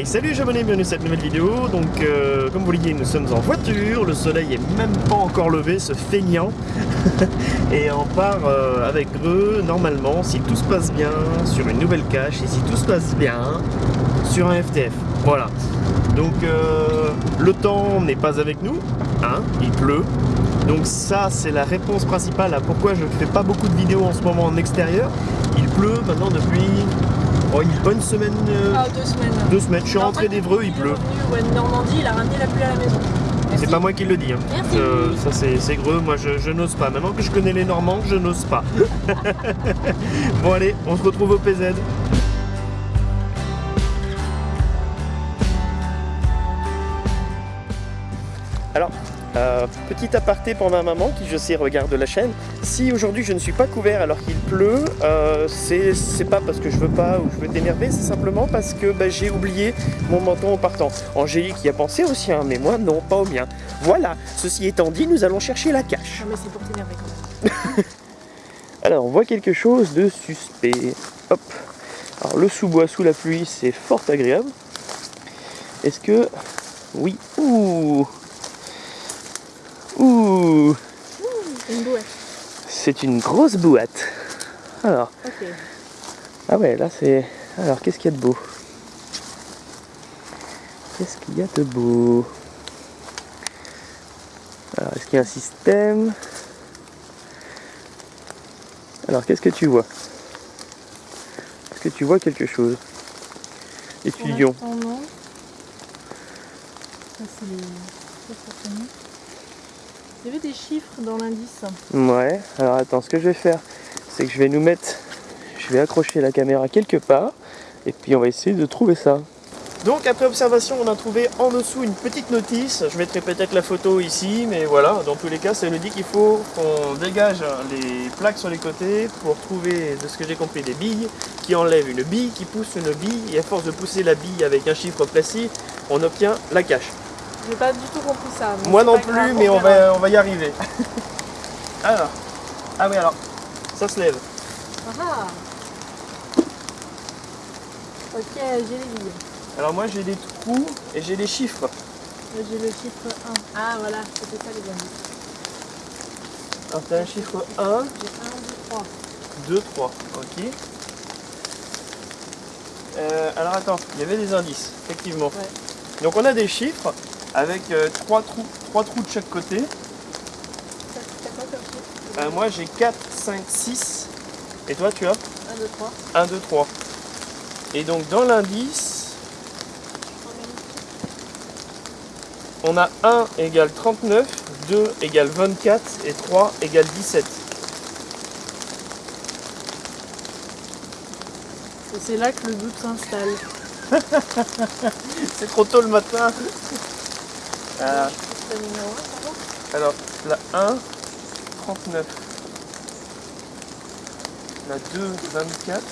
Hey salut abonnés, bienvenue cette nouvelle vidéo. Donc euh, comme vous le voyez nous sommes en voiture, le soleil est même pas encore levé, ce feignant. et on part euh, avec eux normalement, si tout se passe bien, sur une nouvelle cache et si tout se passe bien, sur un FTF. Voilà. Donc euh, le temps n'est pas avec nous, hein, il pleut. Donc ça c'est la réponse principale à pourquoi je ne fais pas beaucoup de vidéos en ce moment en extérieur. Il pleut maintenant depuis oh, une bonne semaine. euh, Ah, deux semaines. deux semaines. Je suis En rentré d'Evreux, il est pleut. ouais, Normandie, il a ramené la pluie à la maison. C'est pas moi qui le dis. hein. Merci. Euh, ça c'est c'est greux, moi je, je n'ose pas. Maintenant que je connais les Normands, je n'ose pas. bon allez, on se retrouve au PZ. Alors, euh, petit aparté pour ma maman qui je sais regarde la chaîne. Si aujourd'hui je ne suis pas couvert alors qu'il pleut, euh, c'est pas parce que je veux pas ou je veux t'énerver, c'est simplement parce que bah, j'ai oublié mon menton en partant. Angélique y a pensé au sien, mais moi non, pas au mien. Voilà, ceci étant dit, nous allons chercher la cache. Non, mais c'est pour t'énerver quand même. Alors, on voit quelque chose de suspect. Hop. Alors, le sous-bois sous la pluie, c'est fort agréable. Est-ce que... Oui. Ouh Ouh Une bouette. C'est une grosse boîte. Alors, ah ouais, là c'est... Alors, qu'est-ce qu'il y a de beau? Qu'est-ce qu'il y a de beau? Alors, est-ce qu'il y a un système? Alors, qu'est-ce que tu vois? Est-ce que tu vois quelque chose? Étudions. Non. Ça, c'est les... Il y avait des chiffres dans l'indice. Ouais, alors attends, ce que je vais faire, c'est que je vais nous mettre... Je vais accrocher la caméra quelque part, et puis on va essayer de trouver ça. Donc après observation, on a trouvé en dessous une petite notice. Je mettrai peut-être la photo ici, mais voilà, dans tous les cas, ça nous dit qu'il faut qu'on dégage les plaques sur les côtés pour trouver, de ce que j'ai compris, des billes qui enlèvent une bille, qui poussent une bille, et à force de pousser la bille avec un chiffre précis, on obtient la cache. J'ai pas du tout compris ça. mais Moi non plus, grave, mais on va, on va y arriver. alors, ah oui alors, ça se lève. Ah Ok, j'ai les billes. Alors moi j'ai des trous et j'ai des chiffres. J'ai le chiffre 1. Ah voilà, c'était ça les indices. Alors t'as un chiffre 1, J'ai 1, 2, 3. 2, 3, ok. Euh, alors attends, il y avait des indices, effectivement. Ouais. Donc on a des chiffres avec 3 trous, trois trous de chaque côté. Euh, moi j'ai 4, 5, 6. Et toi tu as? 1, 2, 3. 1, 2, 3. Et donc dans l'indice, on a 1 égale 39, 2 égale 24 et 3 égale 17. Et c'est là que le doute s'installe. C'est trop tôt le matin. Euh, C'est le numéro 1, ça va alors, la 1, 39. La 2, 24.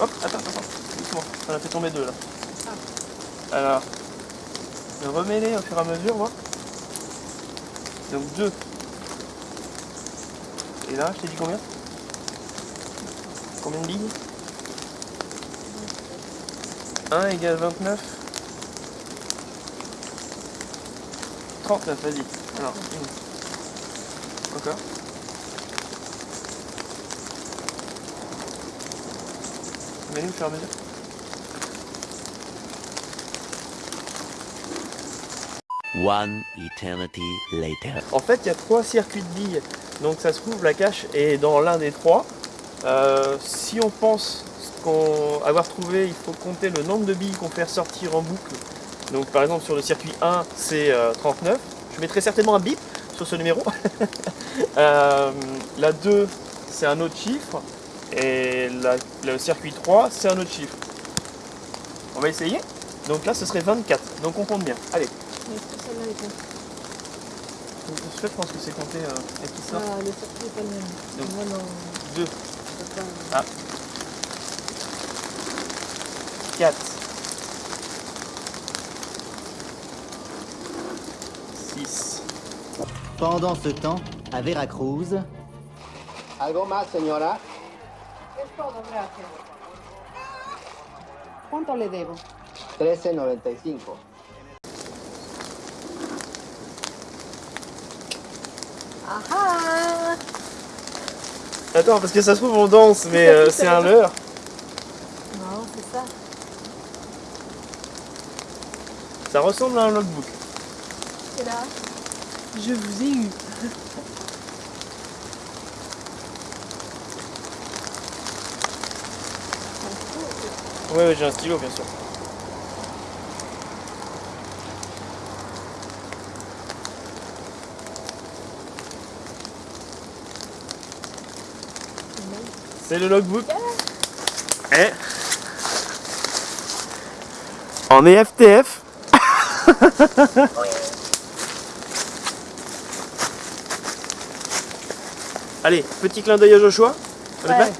Hop, attends, attends, doucement. On a fait tomber deux là. Alors, je remets-les au fur et à mesure, voir. Donc 2. Et là, je t'ai dit combien? Combien de billes 1 égale 29. 39, vas-y. Alors, une. Encore. À mesure. One eternity later. En fait, il y a trois circuits de billes. Donc ça se trouve, la cache est dans l'un des trois. Euh, si on pense qu'on avoir trouvé, il faut compter le nombre de billes qu'on fait ressortir en boucle. Donc par exemple sur le circuit 1, c'est euh, 39. Je mettrai certainement un bip sur ce numéro. Euh, la 2, c'est un autre chiffre. Et la- le circuit 3, c'est un autre chiffre. On va essayer. Donc là, ce serait 24. Donc on compte bien. Allez. Je pense que c'est compté euh, et tout ça. Ah, le circuit n'est pas le même. Moi, non. 2, je peux pas- Ah. 4, 6, Pendant ce temps, à Veracruz, ¿Algo más, señora? Es todo, gracias. ¿Cuánto le debo? 13.95. Ah ah Attends, parce que ça se trouve on danse, mais euh, c'est un leurre. Non, c'est ça. Ça ressemble à un logbook. Et là, je vous ai eu. Ouais, ouais, j'ai un stylo, bien sûr. C'est le logbook? Eh? En E EFTF. Allez, petit clin d'œil à Joshua. On Ouais.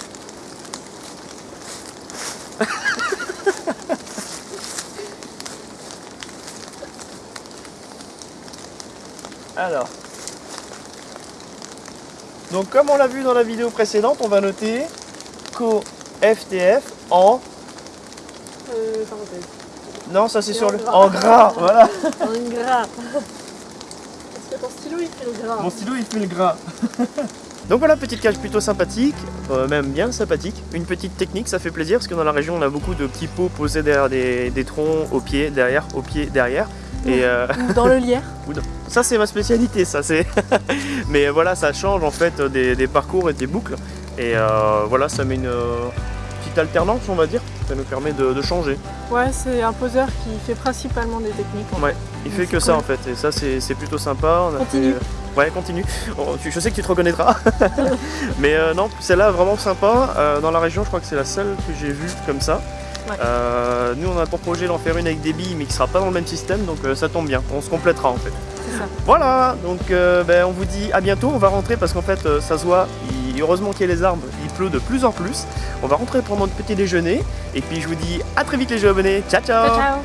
Alors. Donc comme on l'a vu dans la vidéo précédente, on va noter qu'au FTF en... Euh, parenthèse. Non, ça c'est sur en le... gras. En gras, voilà. En gras. Parce que ton stylo il fait le gras. Mon stylo il fait le gras. Donc voilà, petite cage plutôt sympathique, euh, même bien sympathique. Une petite technique, ça fait plaisir parce que dans la région on a beaucoup de petits pots posés derrière des, des troncs, au pied, derrière, au pied, derrière. Et euh, Ou dans le lierre. ça c'est ma spécialité, ça c'est. Mais voilà, ça change en fait des, des parcours et des boucles. Et euh, voilà, ça met une alternance, on va dire. Ça nous permet de, de changer. Ouais, c'est un poseur qui fait principalement des techniques. Ouais, il fait que ça en fait. Et ça c'est plutôt sympa. On a Continue. fait- Ouais, continue. Oh, je sais que tu te reconnaîtras. Mais euh, non, celle-là vraiment sympa. Euh, dans la région, je crois que c'est la seule que j'ai vue comme ça. Ouais. Euh, nous, on a pour projet d'en faire une avec des billes, mais qui sera pas dans le même système, donc euh, ça tombe bien. On se complétera en fait. Ça. Voilà, donc euh, ben, on vous dit à bientôt. On va rentrer parce qu'en fait, euh, ça se voit. Heureusement qu'il y a les arbres, il pleut de plus en plus. On va rentrer pour notre petit déjeuner. Et puis, je vous dis à très vite, les jeux abonnés. Ciao, ciao. Ciao, ciao.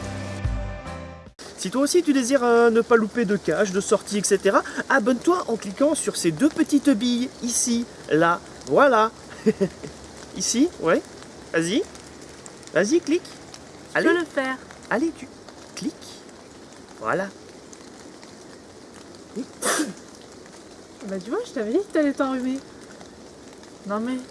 Si toi aussi tu désires euh, ne pas louper de cache, de sortie, etc., abonne-toi en cliquant sur ces deux petites billes, ici, là, voilà. ici, ouais. Vas-y. Vas-y, clique. Je Allez, peux le faire. allez, tu cliques. Voilà. Bah tu vois, je t'avais dit que t'allais t'enrhumer. Non mais,